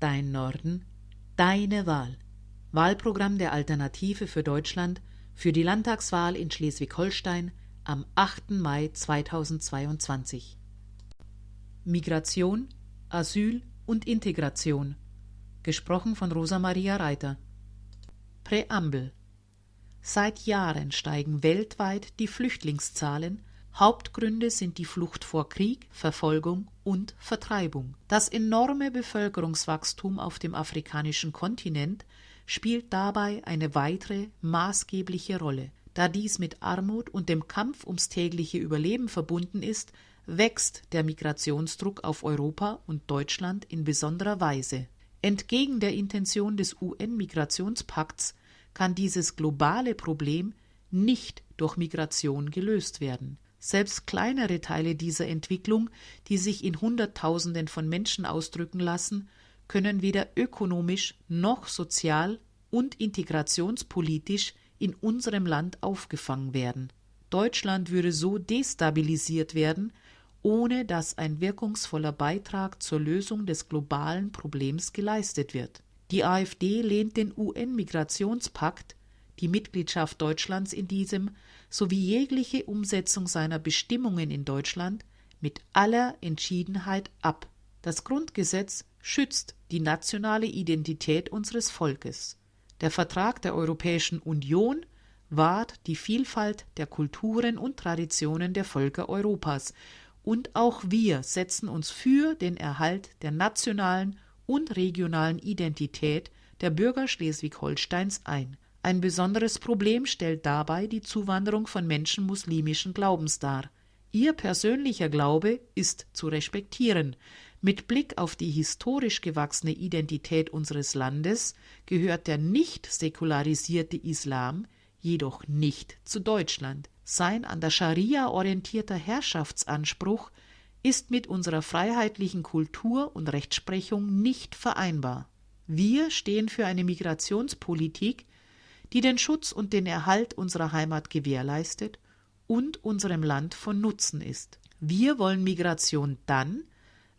Dein Norden, deine Wahl. Wahlprogramm der Alternative für Deutschland für die Landtagswahl in Schleswig-Holstein am 8. Mai 2022. Migration, Asyl und Integration. Gesprochen von Rosa Maria Reiter. Präambel. Seit Jahren steigen weltweit die Flüchtlingszahlen Hauptgründe sind die Flucht vor Krieg, Verfolgung und Vertreibung. Das enorme Bevölkerungswachstum auf dem afrikanischen Kontinent spielt dabei eine weitere maßgebliche Rolle. Da dies mit Armut und dem Kampf ums tägliche Überleben verbunden ist, wächst der Migrationsdruck auf Europa und Deutschland in besonderer Weise. Entgegen der Intention des UN-Migrationspakts kann dieses globale Problem nicht durch Migration gelöst werden. Selbst kleinere Teile dieser Entwicklung, die sich in Hunderttausenden von Menschen ausdrücken lassen, können weder ökonomisch noch sozial und integrationspolitisch in unserem Land aufgefangen werden. Deutschland würde so destabilisiert werden, ohne dass ein wirkungsvoller Beitrag zur Lösung des globalen Problems geleistet wird. Die AfD lehnt den UN-Migrationspakt die Mitgliedschaft Deutschlands in diesem sowie jegliche Umsetzung seiner Bestimmungen in Deutschland mit aller Entschiedenheit ab. Das Grundgesetz schützt die nationale Identität unseres Volkes. Der Vertrag der Europäischen Union wahrt die Vielfalt der Kulturen und Traditionen der Völker Europas, und auch wir setzen uns für den Erhalt der nationalen und regionalen Identität der Bürger Schleswig-Holsteins ein. Ein besonderes Problem stellt dabei die Zuwanderung von Menschen muslimischen Glaubens dar. Ihr persönlicher Glaube ist zu respektieren. Mit Blick auf die historisch gewachsene Identität unseres Landes gehört der nicht säkularisierte Islam jedoch nicht zu Deutschland. Sein an der Scharia orientierter Herrschaftsanspruch ist mit unserer freiheitlichen Kultur und Rechtsprechung nicht vereinbar. Wir stehen für eine Migrationspolitik, die den Schutz und den Erhalt unserer Heimat gewährleistet und unserem Land von Nutzen ist. Wir wollen Migration dann,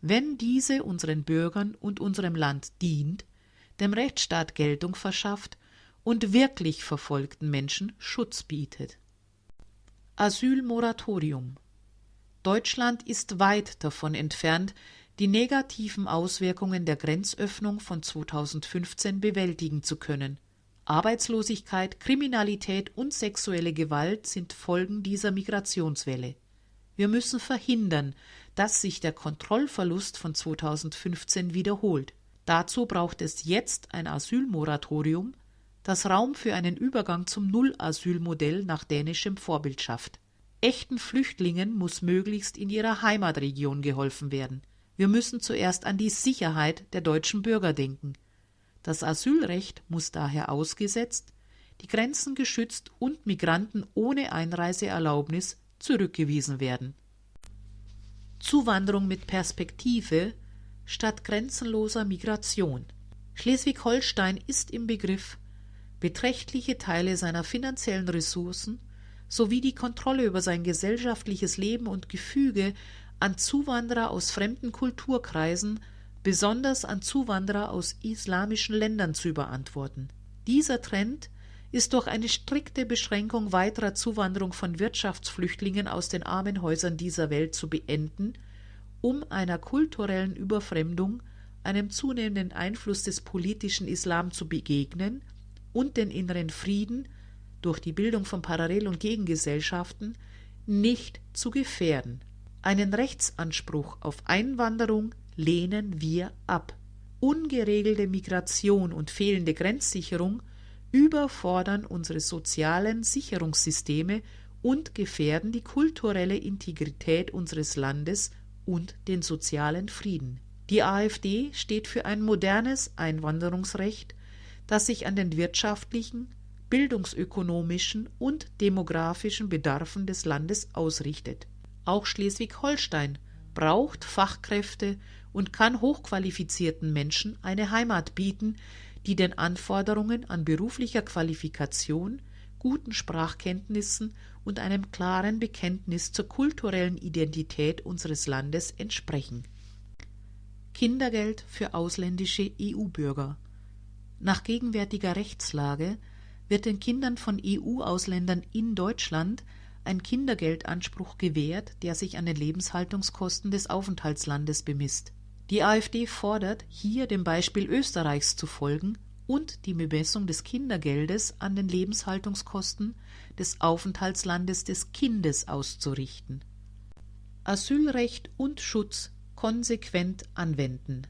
wenn diese unseren Bürgern und unserem Land dient, dem Rechtsstaat Geltung verschafft und wirklich verfolgten Menschen Schutz bietet. Asylmoratorium Deutschland ist weit davon entfernt, die negativen Auswirkungen der Grenzöffnung von 2015 bewältigen zu können. Arbeitslosigkeit, Kriminalität und sexuelle Gewalt sind Folgen dieser Migrationswelle. Wir müssen verhindern, dass sich der Kontrollverlust von 2015 wiederholt. Dazu braucht es jetzt ein Asylmoratorium, das Raum für einen Übergang zum Null-Asylmodell nach dänischem Vorbild schafft. Echten Flüchtlingen muss möglichst in ihrer Heimatregion geholfen werden. Wir müssen zuerst an die Sicherheit der deutschen Bürger denken. Das Asylrecht muss daher ausgesetzt, die Grenzen geschützt und Migranten ohne Einreiseerlaubnis zurückgewiesen werden. Zuwanderung mit Perspektive statt grenzenloser Migration. Schleswig-Holstein ist im Begriff, beträchtliche Teile seiner finanziellen Ressourcen sowie die Kontrolle über sein gesellschaftliches Leben und Gefüge an Zuwanderer aus fremden Kulturkreisen besonders an Zuwanderer aus islamischen Ländern zu überantworten. Dieser Trend ist durch eine strikte Beschränkung weiterer Zuwanderung von Wirtschaftsflüchtlingen aus den armen Häusern dieser Welt zu beenden, um einer kulturellen Überfremdung, einem zunehmenden Einfluss des politischen Islam zu begegnen und den inneren Frieden durch die Bildung von Parallel- und Gegengesellschaften nicht zu gefährden. Einen Rechtsanspruch auf Einwanderung lehnen wir ab. Ungeregelte Migration und fehlende Grenzsicherung überfordern unsere sozialen Sicherungssysteme und gefährden die kulturelle Integrität unseres Landes und den sozialen Frieden. Die AfD steht für ein modernes Einwanderungsrecht, das sich an den wirtschaftlichen, bildungsökonomischen und demografischen Bedarfen des Landes ausrichtet. Auch Schleswig-Holstein braucht Fachkräfte und kann hochqualifizierten Menschen eine Heimat bieten, die den Anforderungen an beruflicher Qualifikation, guten Sprachkenntnissen und einem klaren Bekenntnis zur kulturellen Identität unseres Landes entsprechen. Kindergeld für ausländische EU-Bürger. Nach gegenwärtiger Rechtslage wird den Kindern von EU-Ausländern in Deutschland ein Kindergeldanspruch gewährt, der sich an den Lebenshaltungskosten des Aufenthaltslandes bemisst. Die AfD fordert, hier dem Beispiel Österreichs zu folgen und die Bemessung des Kindergeldes an den Lebenshaltungskosten des Aufenthaltslandes des Kindes auszurichten. Asylrecht und Schutz konsequent anwenden.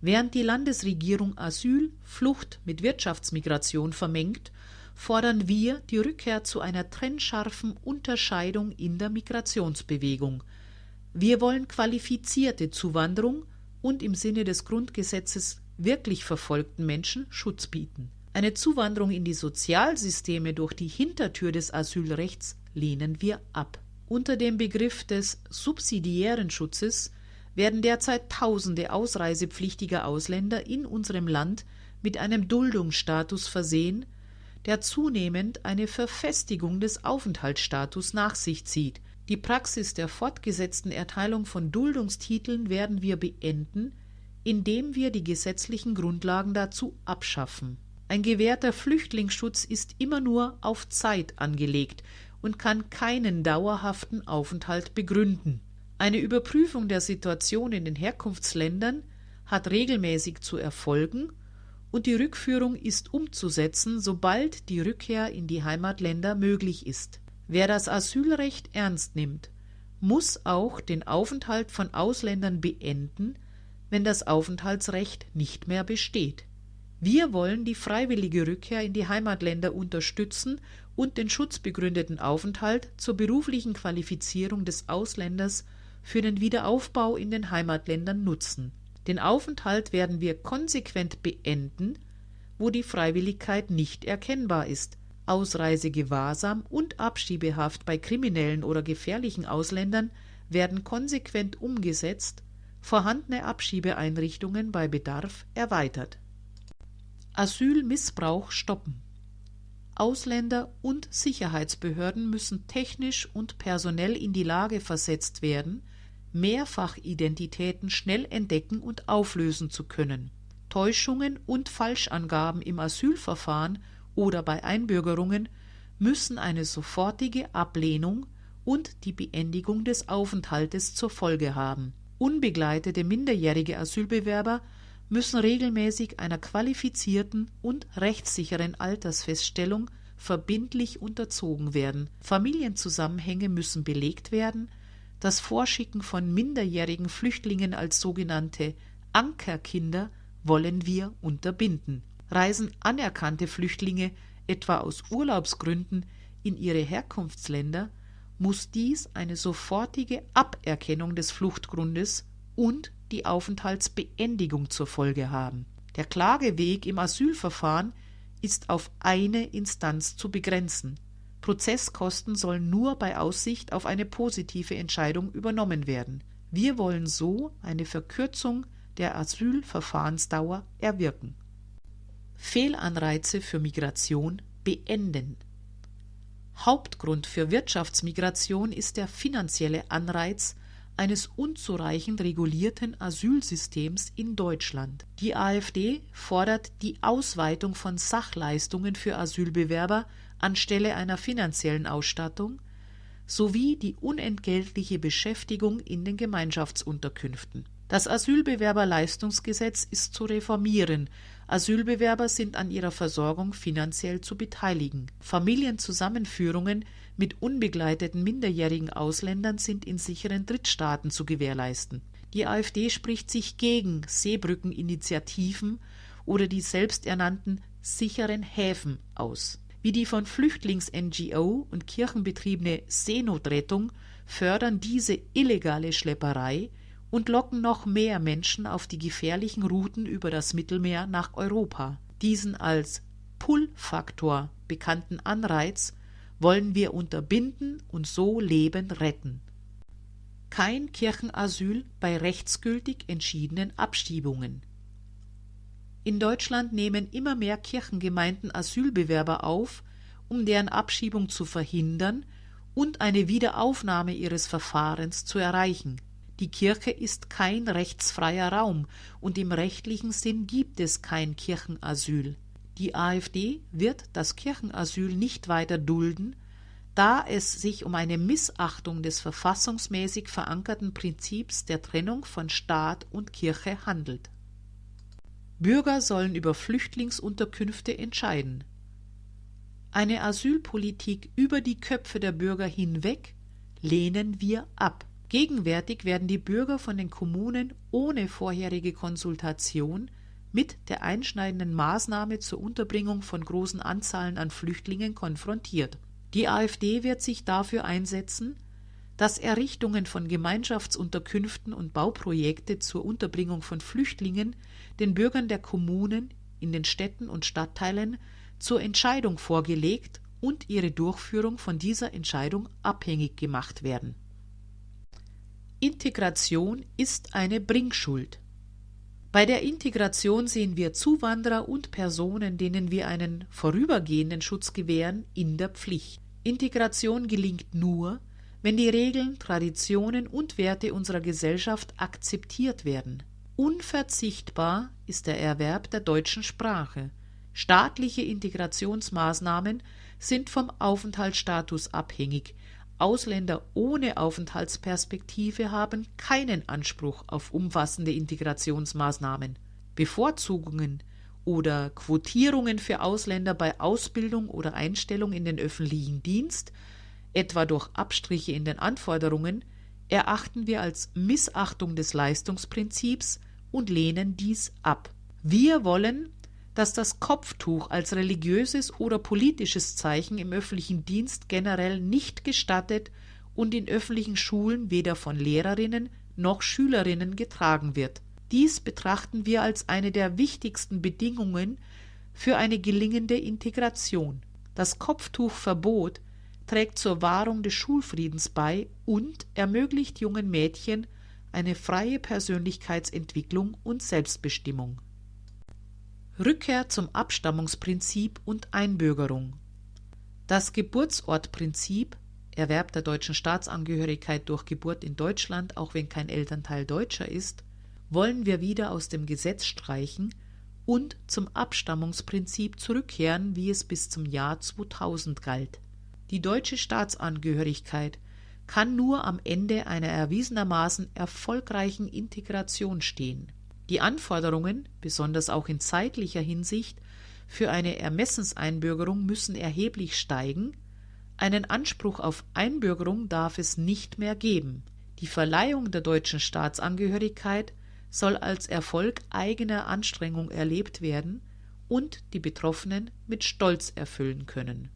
Während die Landesregierung Asyl, Flucht mit Wirtschaftsmigration vermengt, fordern wir die Rückkehr zu einer trennscharfen Unterscheidung in der Migrationsbewegung. Wir wollen qualifizierte Zuwanderung und im Sinne des Grundgesetzes wirklich verfolgten Menschen Schutz bieten. Eine Zuwanderung in die Sozialsysteme durch die Hintertür des Asylrechts lehnen wir ab. Unter dem Begriff des subsidiären Schutzes werden derzeit tausende ausreisepflichtiger Ausländer in unserem Land mit einem Duldungsstatus versehen, der zunehmend eine Verfestigung des Aufenthaltsstatus nach sich zieht. Die Praxis der fortgesetzten Erteilung von Duldungstiteln werden wir beenden, indem wir die gesetzlichen Grundlagen dazu abschaffen. Ein gewährter Flüchtlingsschutz ist immer nur auf Zeit angelegt und kann keinen dauerhaften Aufenthalt begründen. Eine Überprüfung der Situation in den Herkunftsländern hat regelmäßig zu erfolgen und die Rückführung ist umzusetzen, sobald die Rückkehr in die Heimatländer möglich ist. Wer das Asylrecht ernst nimmt, muss auch den Aufenthalt von Ausländern beenden, wenn das Aufenthaltsrecht nicht mehr besteht. Wir wollen die freiwillige Rückkehr in die Heimatländer unterstützen und den schutzbegründeten Aufenthalt zur beruflichen Qualifizierung des Ausländers für den Wiederaufbau in den Heimatländern nutzen. Den Aufenthalt werden wir konsequent beenden, wo die Freiwilligkeit nicht erkennbar ist. Ausreisegewahrsam und Abschiebehaft bei kriminellen oder gefährlichen Ausländern werden konsequent umgesetzt vorhandene Abschiebeeinrichtungen bei Bedarf erweitert. Asylmissbrauch stoppen. Ausländer und Sicherheitsbehörden müssen technisch und personell in die Lage versetzt werden, Mehrfachidentitäten schnell entdecken und auflösen zu können. Täuschungen und Falschangaben im Asylverfahren oder bei Einbürgerungen müssen eine sofortige Ablehnung und die Beendigung des Aufenthaltes zur Folge haben Unbegleitete minderjährige Asylbewerber müssen regelmäßig einer qualifizierten und rechtssicheren Altersfeststellung verbindlich unterzogen werden. Familienzusammenhänge müssen belegt werden. Das Vorschicken von minderjährigen Flüchtlingen als sogenannte Ankerkinder wollen wir unterbinden. Reisen anerkannte Flüchtlinge etwa aus Urlaubsgründen in ihre Herkunftsländer, muss dies eine sofortige Aberkennung des Fluchtgrundes und die Aufenthaltsbeendigung zur Folge haben. Der Klageweg im Asylverfahren ist auf eine Instanz zu begrenzen. Prozesskosten sollen nur bei Aussicht auf eine positive Entscheidung übernommen werden. Wir wollen so eine Verkürzung der Asylverfahrensdauer erwirken. Fehlanreize für Migration beenden. Hauptgrund für Wirtschaftsmigration ist der finanzielle Anreiz eines unzureichend regulierten Asylsystems in Deutschland. Die AfD fordert die Ausweitung von Sachleistungen für Asylbewerber anstelle einer finanziellen Ausstattung sowie die unentgeltliche Beschäftigung in den Gemeinschaftsunterkünften. Das Asylbewerberleistungsgesetz ist zu reformieren, Asylbewerber sind an ihrer Versorgung finanziell zu beteiligen. Familienzusammenführungen mit unbegleiteten minderjährigen Ausländern sind in sicheren Drittstaaten zu gewährleisten. Die AfD spricht sich gegen Seebrückeninitiativen oder die selbsternannten sicheren Häfen aus. Wie die von Flüchtlings-NGO und kirchenbetriebene Seenotrettung fördern diese illegale Schlepperei und locken noch mehr Menschen auf die gefährlichen Routen über das Mittelmeer nach Europa. Diesen als Pull-Faktor bekannten Anreiz wollen wir unterbinden und so Leben retten. Kein Kirchenasyl bei rechtsgültig entschiedenen Abschiebungen. In Deutschland nehmen immer mehr Kirchengemeinden Asylbewerber auf, um deren Abschiebung zu verhindern und eine Wiederaufnahme ihres Verfahrens zu erreichen. Die Kirche ist kein rechtsfreier Raum und im rechtlichen Sinn gibt es kein Kirchenasyl. Die AfD wird das Kirchenasyl nicht weiter dulden, da es sich um eine Missachtung des verfassungsmäßig verankerten Prinzips der Trennung von Staat und Kirche handelt. Bürger sollen über Flüchtlingsunterkünfte entscheiden. Eine Asylpolitik über die Köpfe der Bürger hinweg lehnen wir ab. Gegenwärtig werden die Bürger von den Kommunen ohne vorherige Konsultation mit der einschneidenden Maßnahme zur Unterbringung von großen Anzahlen an Flüchtlingen konfrontiert. Die AfD wird sich dafür einsetzen, dass Errichtungen von Gemeinschaftsunterkünften und Bauprojekte zur Unterbringung von Flüchtlingen den Bürgern der Kommunen in den Städten und Stadtteilen zur Entscheidung vorgelegt und ihre Durchführung von dieser Entscheidung abhängig gemacht werden. Integration ist eine Bringschuld. Bei der Integration sehen wir Zuwanderer und Personen, denen wir einen vorübergehenden Schutz gewähren, in der Pflicht. Integration gelingt nur, wenn die Regeln, Traditionen und Werte unserer Gesellschaft akzeptiert werden. Unverzichtbar ist der Erwerb der deutschen Sprache. Staatliche Integrationsmaßnahmen sind vom Aufenthaltsstatus abhängig, Ausländer ohne Aufenthaltsperspektive haben keinen Anspruch auf umfassende Integrationsmaßnahmen. Bevorzugungen oder Quotierungen für Ausländer bei Ausbildung oder Einstellung in den öffentlichen Dienst, etwa durch Abstriche in den Anforderungen, erachten wir als Missachtung des Leistungsprinzips und lehnen dies ab. Wir wollen dass das Kopftuch als religiöses oder politisches Zeichen im öffentlichen Dienst generell nicht gestattet und in öffentlichen Schulen weder von Lehrerinnen noch Schülerinnen getragen wird. Dies betrachten wir als eine der wichtigsten Bedingungen für eine gelingende Integration. Das Kopftuchverbot trägt zur Wahrung des Schulfriedens bei und ermöglicht jungen Mädchen eine freie Persönlichkeitsentwicklung und Selbstbestimmung. Rückkehr zum Abstammungsprinzip und Einbürgerung. Das Geburtsortprinzip Erwerb der deutschen Staatsangehörigkeit durch Geburt in Deutschland, auch wenn kein Elternteil Deutscher ist, wollen wir wieder aus dem Gesetz streichen und zum Abstammungsprinzip zurückkehren, wie es bis zum Jahr 2000 galt. Die deutsche Staatsangehörigkeit kann nur am Ende einer erwiesenermaßen erfolgreichen Integration stehen. Die Anforderungen, besonders auch in zeitlicher Hinsicht, für eine Ermessenseinbürgerung müssen erheblich steigen, einen Anspruch auf Einbürgerung darf es nicht mehr geben. Die Verleihung der deutschen Staatsangehörigkeit soll als Erfolg eigener Anstrengung erlebt werden und die Betroffenen mit Stolz erfüllen können